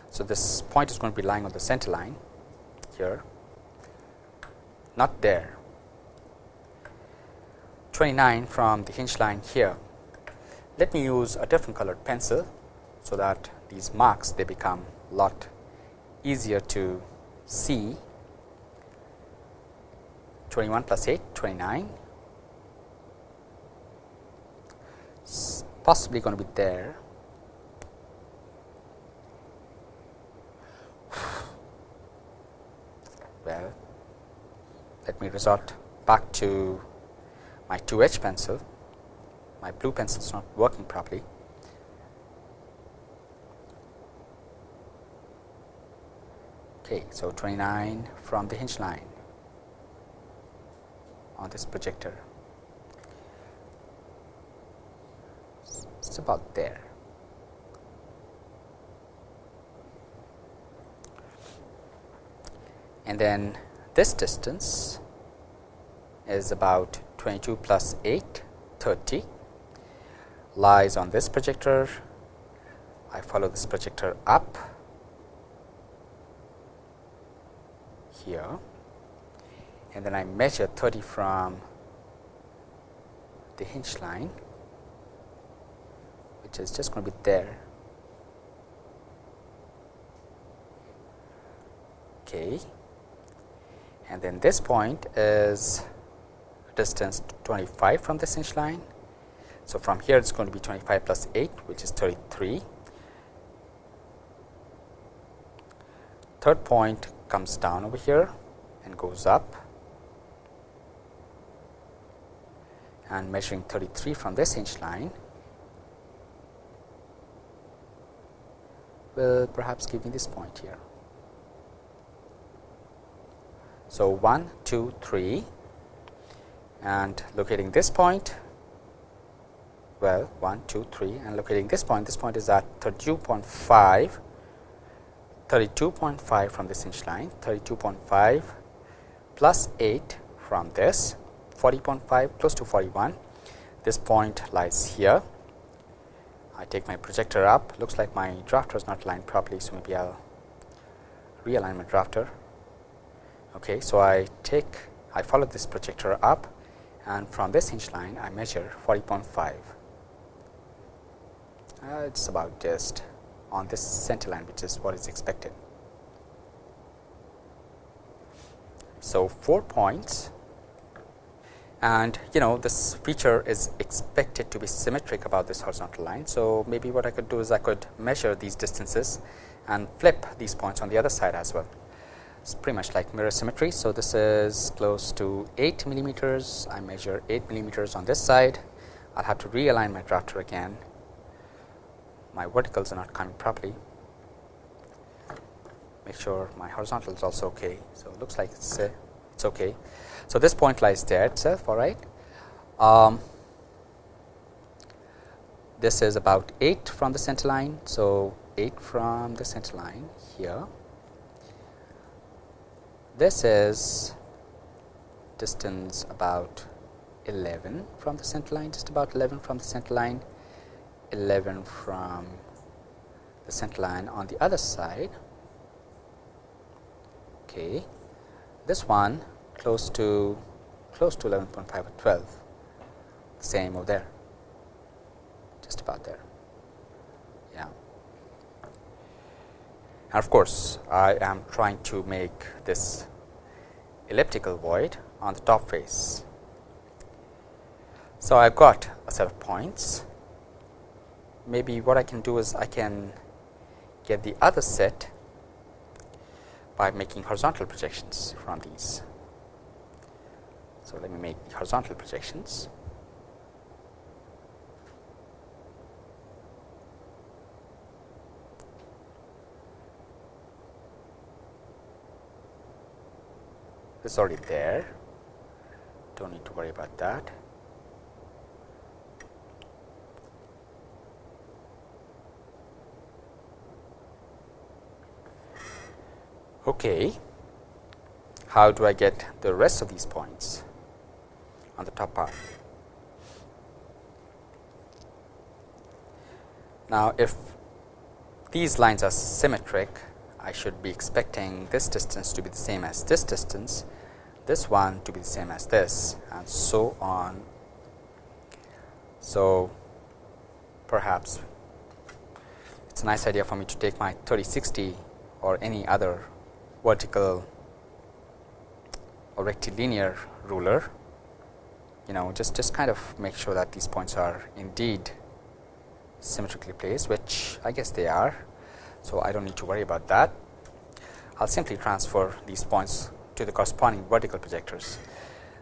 So, this point is going to be lying on the center line here, not there. 29 from the hinge line here. Let me use a different colored pencil, so that these marks they become a lot easier to see. 21 plus 8, 29, it's possibly going to be there. well let me resort back to my 2H pencil, my blue pencil is not working properly. Okay, so 29 from the hinge line on this projector. It's about there. and then this distance is about 22 plus 8 30 lies on this projector. I follow this projector up. Here. And then I measure 30 from the hinge line which is just going to be there. Okay. And then this point is distance 25 from this hinge line. So, from here it is going to be 25 plus 8 which is 33. Third point comes down over here and goes up and measuring 33 from this hinge line will perhaps give me this point here. So, 1, 2, 3 and locating this point well 1, 2, 3 and locating this point. This point is at 32.5 32.5 from this hinge line 32.5 plus 8 from this 40.5 close to 41 this point lies here. I take my projector up. Looks like my drafter is not aligned properly so maybe I'll realign my drafter. Okay, so I take I follow this projector up and from this hinge line I measure 40.5. Uh, it is about just on this center line which is what is expected. So, 4 points and you know this feature is expected to be symmetric about this horizontal line. So, maybe what I could do is I could measure these distances and flip these points on the other side as well it's pretty much like mirror symmetry. So, this is close to 8 millimeters. I measure 8 millimeters on this side. I'll have to realign my drafter again. My verticals are not coming properly. Make sure my horizontal is also okay. So, it looks like it's uh, it's okay. So, this point lies there itself. All right. Um, this is about 8 from the center line. So, 8 from the center line here this is distance about 11 from the center line just about 11 from the center line 11 from the center line on the other side. Okay this one close to close to 11.5 or 12 same over there just about there. Yeah. And of course I am trying to make this elliptical void on the top face so I've got a set of points maybe what I can do is I can get the other set by making horizontal projections from these. So, let me make the horizontal projections. Is already there, do not need to worry about that. Okay. How do I get the rest of these points on the top part? Now, if these lines are symmetric, I should be expecting this distance to be the same as this distance, this one to be the same as this and so on. So, perhaps it is a nice idea for me to take my 3060 or any other vertical or rectilinear ruler you know just just kind of make sure that these points are indeed symmetrically placed which I guess they are. So, I do not need to worry about that. I will simply transfer these points to the corresponding vertical projectors.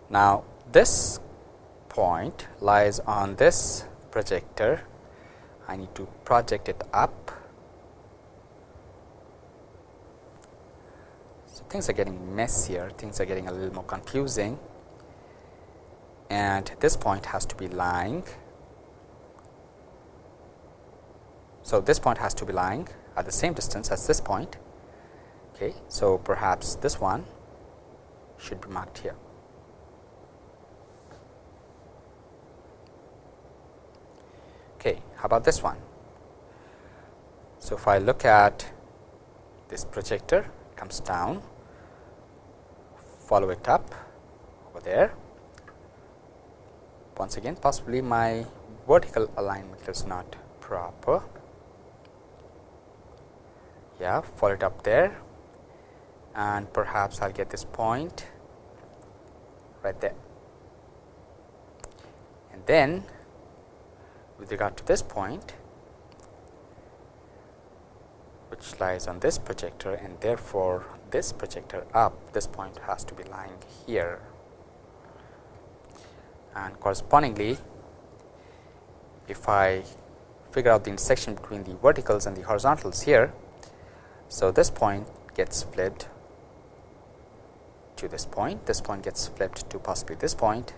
Now, this point lies on this projector. I need to project it up So, things are getting messier, things are getting a little more confusing and this point has to be lying. So, this point has to be lying at the same distance as this point. Okay. So, perhaps this one should be marked here. Okay. How about this one? So, if I look at this projector comes down follow it up over there. Once again possibly my vertical alignment is not proper. Yeah, follow it up there and perhaps I will get this point right there. And then with regard to this point which lies on this projector and therefore, this projector up this point has to be lying here and correspondingly if I figure out the intersection between the verticals and the horizontals here. So, this point gets flipped to this point, this point gets flipped to possibly this point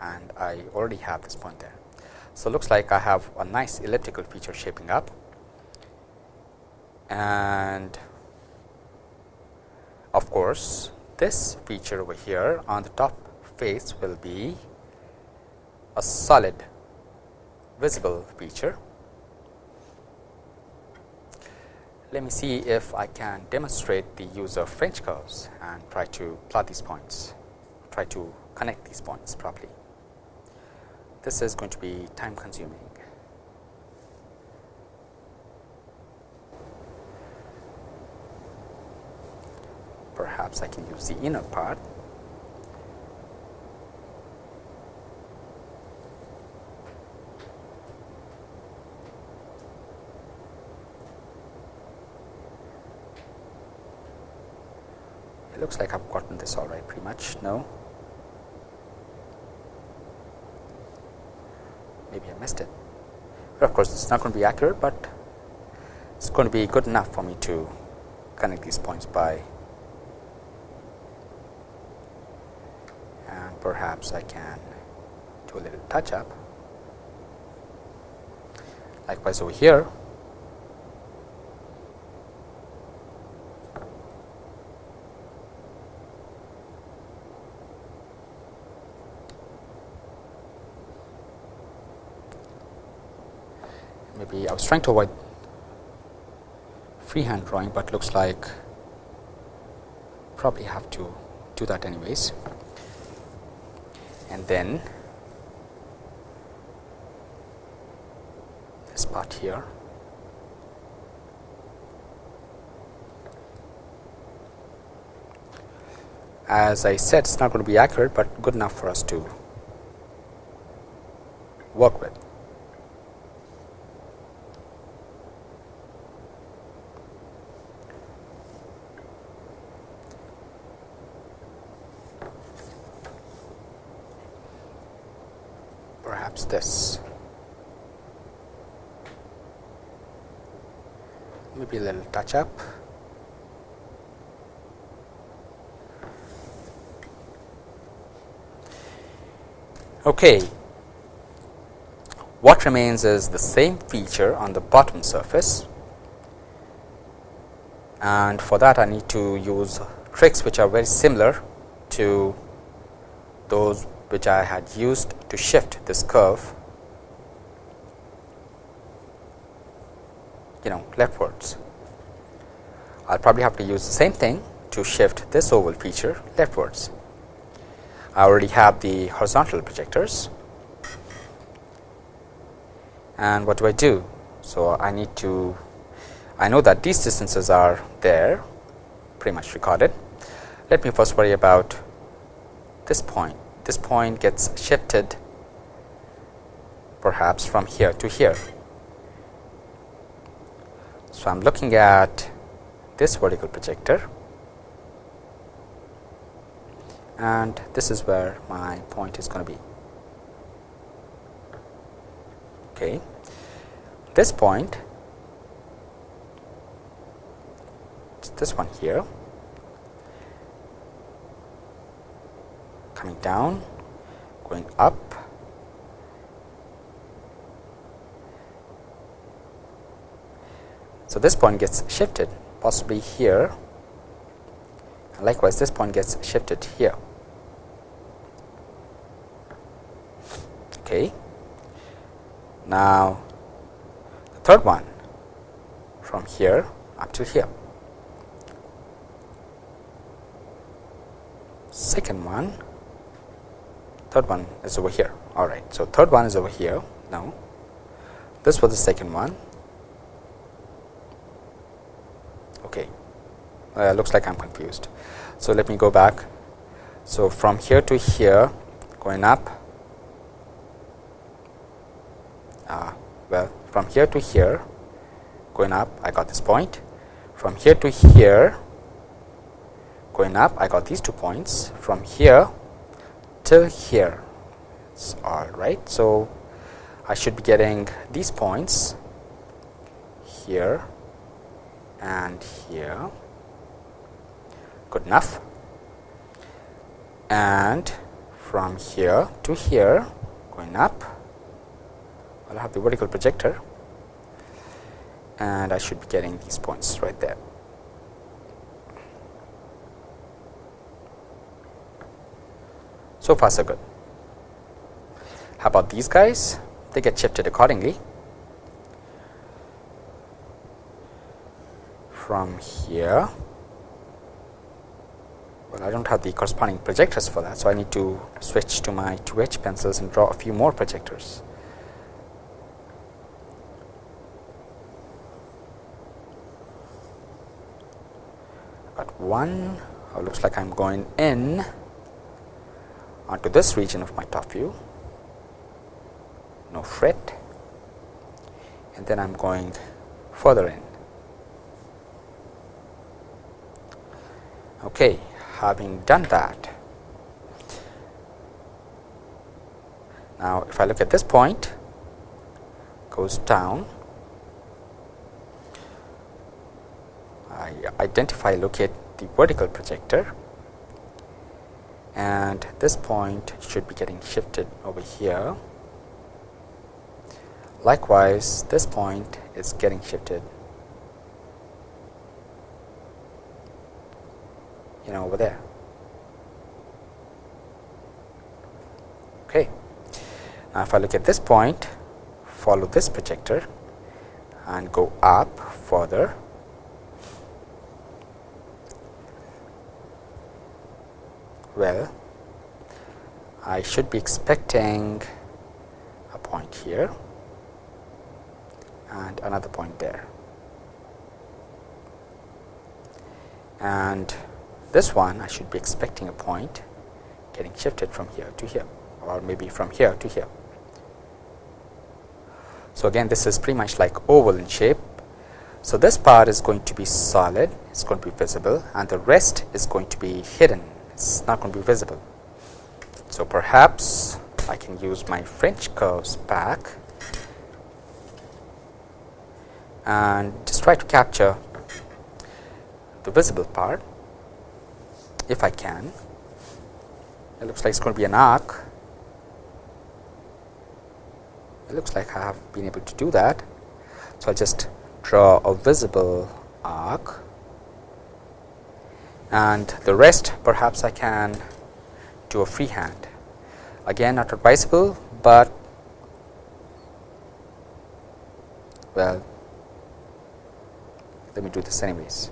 and I already have this point there. So, looks like I have a nice elliptical feature shaping up and of course, this feature over here on the top face will be a solid visible feature. Let me see if I can demonstrate the use of French curves and try to plot these points, try to connect these points properly. This is going to be time consuming. perhaps I can use the inner part. Looks like I've gotten this all right pretty much. No. Maybe I missed it. But of course, it's not going to be accurate, but it's going to be good enough for me to connect these points by and perhaps I can do a little touch up. Likewise over here, maybe I was trying to avoid freehand drawing, but looks like probably have to do that anyways. And then this part here. As I said, it's not going to be accurate, but good enough for us to work with. Perhaps this. A little touch up. Okay, what remains is the same feature on the bottom surface. And for that I need to use tricks which are very similar to those which I had used to shift this curve you know leftwards. I will probably have to use the same thing to shift this oval feature leftwards. I already have the horizontal projectors and what do I do? So, I need to I know that these distances are there pretty much recorded. Let me first worry about this point. This point gets shifted perhaps from here to here. So, I am looking at this vertical projector and this is where my point is going to be. Okay. This point, this one here, coming down, going up, So, this point gets shifted possibly here and likewise this point gets shifted here. Okay. Now, the third one from here up to here. Second one, third one is over here. All right. So, third one is over here. Now, this was the second one. Okay. Uh, looks like I am confused. So, let me go back. So, from here to here going up uh, well from here to here going up I got this point from here to here going up I got these two points from here till here it's all right. So, I should be getting these points here and here good enough and from here to here going up I will have the vertical projector and I should be getting these points right there. So far so good. How about these guys? They get shifted accordingly. From here, well I do not have the corresponding projectors for that. So, I need to switch to my 2H pencils and draw a few more projectors. one oh, looks like I am going in onto this region of my top view, no fret and then I am going further in. Okay, having done that, now if I look at this point goes down, I identify locate the vertical projector. And this point should be getting shifted over here. Likewise, this point is getting shifted you know over there. Okay. Now, if I look at this point, follow this projector and go up further well I should be expecting a point here and another point there and this one I should be expecting a point getting shifted from here to here or maybe from here to here. So, again this is pretty much like oval in shape. So, this part is going to be solid, it is going to be visible and the rest is going to be hidden, it is not going to be visible. So, perhaps I can use my French curves back and just try to capture the visible part if I can. It looks like it's going to be an arc. It looks like I have been able to do that. So, I'll just draw a visible arc and the rest perhaps I can do a freehand. Again not advisable, but well let me do this anyways.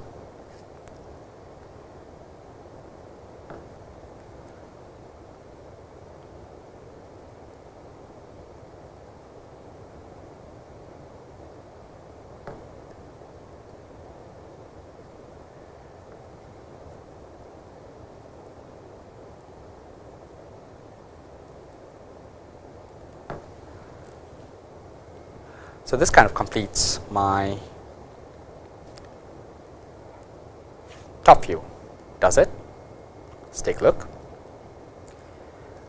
So, this kind of completes my top view. Does it? Let us take a look.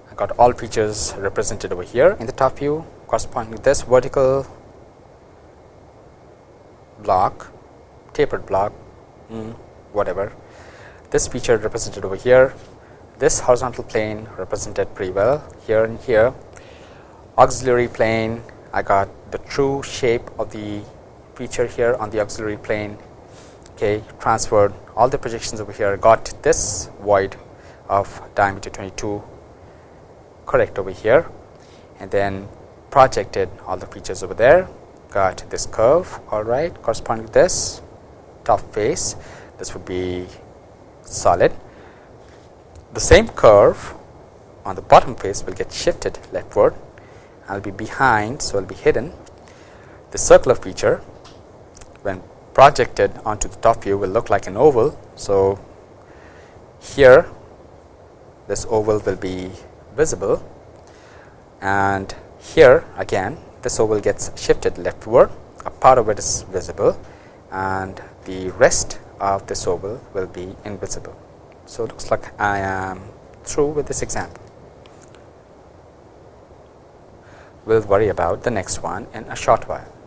I got all features represented over here in the top view. Corresponding to this vertical block tapered block mm, whatever. This feature represented over here. This horizontal plane represented pretty well here and here. Auxiliary plane I got the true shape of the feature here on the auxiliary plane okay transferred all the projections over here got this void of diameter 22 correct over here and then projected all the features over there got this curve all right corresponding to this top face this would be solid. The same curve on the bottom face will get shifted leftward I will be behind so I will be hidden the circular feature when projected onto the top view will look like an oval. So, here this oval will be visible and here again this oval gets shifted leftward a part of it is visible and the rest of this oval will be invisible. So, it looks like I am through with this example. We will worry about the next one in a short while.